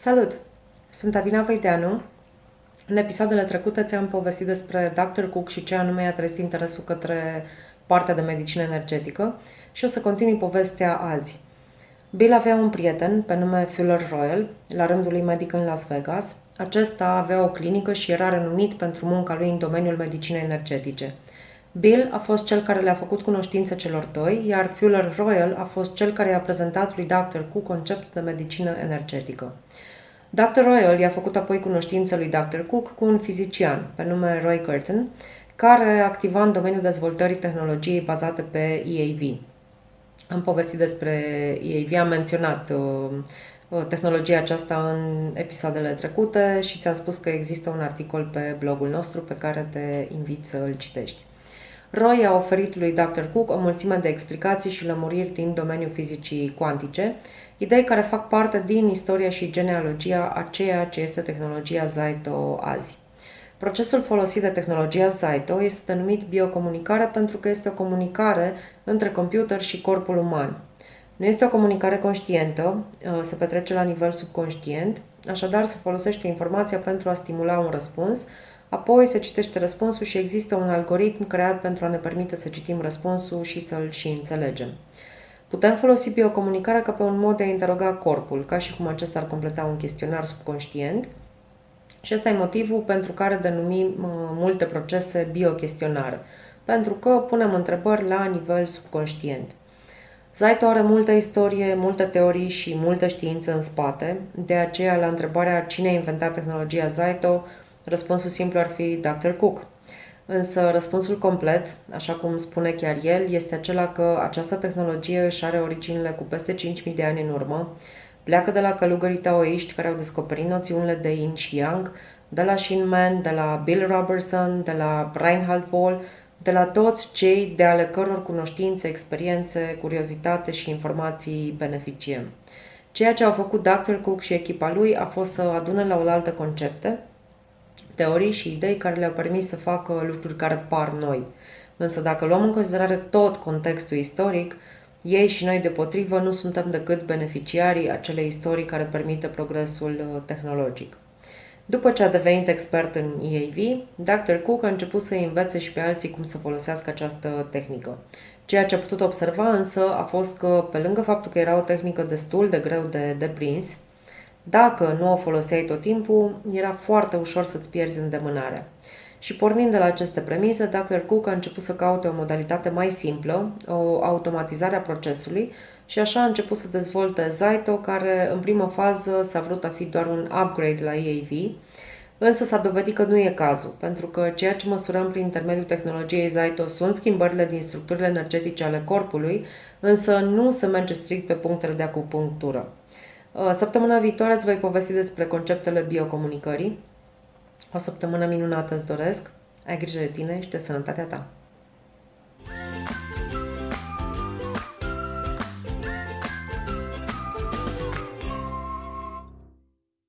Salut! Sunt Adina Veideanu. În episoadele trecute ți-am povestit despre Dr. Cook și ce anume i-a trezit interesul către partea de medicină energetică și o să continui povestea azi. Bill avea un prieten pe nume Fuller Royal, la rândul lui medic în Las Vegas. Acesta avea o clinică și era renumit pentru munca lui în domeniul medicinei energetice. Bill a fost cel care le-a făcut cunoștință celor doi, iar Fuller Royal a fost cel care i-a prezentat lui Dr. Cook conceptul de medicină energetică. Dr. Royal i-a făcut apoi cunoștință lui Dr. Cook cu un fizician pe nume Roy Curtin, care activa în domeniul dezvoltării tehnologiei bazate pe EAV. Am povestit despre EAV, am menționat uh, tehnologia aceasta în episoadele trecute și ți-am spus că există un articol pe blogul nostru pe care te invit să îl citești. Roy a oferit lui Dr. Cook o mulțime de explicații și lămuriri din domeniul fizicii cuantice, idei care fac parte din istoria și genealogia a ceea ce este tehnologia Zaito azi. Procesul folosit de tehnologia Zaito este denumit biocomunicare pentru că este o comunicare între computer și corpul uman. Nu este o comunicare conștientă, uh, se petrece la nivel subconștient, așadar se folosește informația pentru a stimula un răspuns, apoi se citește răspunsul și există un algoritm creat pentru a ne permite să citim răspunsul și să-l și înțelegem. Putem folosi biocomunicarea ca pe un mod de a interoga corpul, ca și cum acesta ar completa un chestionar subconștient, și ăsta e motivul pentru care denumim multe procese biochestionare, pentru că punem întrebări la nivel subconștient. Zaito are multă istorie, multe teorii și multă știință în spate, de aceea la întrebarea cine a inventat tehnologia Zaito, răspunsul simplu ar fi Dr. Cook. Însă răspunsul complet, așa cum spune chiar el, este acela că această tehnologie își are originile cu peste 5.000 de ani în urmă, pleacă de la călugării taoiști care au descoperit noțiunile de yin și yang, de la Shin Man, de la Bill Robertson, de la Reinhard Wohl, de la toți cei de ale căror cunoștințe, experiențe, curiozitate și informații beneficiem. Ceea ce au făcut Dr. Cook și echipa lui a fost să adune la oaltă concepte, teorii și idei care le-au permis să facă lucruri care par noi. Însă dacă luăm în considerare tot contextul istoric, ei și noi deopotrivă nu suntem decât beneficiarii acelei istorii care permite progresul uh, tehnologic. După ce a devenit expert în EAV, Dr. Cook a început să învețe și pe alții cum să folosească această tehnică. Ceea ce a putut observa însă a fost că, pe lângă faptul că era o tehnică destul de greu de deprins, dacă nu o foloseai tot timpul, era foarte ușor să-ți pierzi îndemânarea. Și pornind de la aceste premise, Dr. Cook a început să caute o modalitate mai simplă, o automatizare a procesului și așa a început să dezvolte Zaito, care în primă fază s-a vrut a fi doar un upgrade la EAV, însă s-a dovedit că nu e cazul, pentru că ceea ce măsurăm prin intermediul tehnologiei Zaito sunt schimbările din structurile energetice ale corpului, însă nu se merge strict pe punctele de acupunctură. Uh, săptămâna viitoare îți voi povesti despre conceptele biocomunicării. O săptămână minunată îți doresc, ai grijă de tine și de sănătatea ta.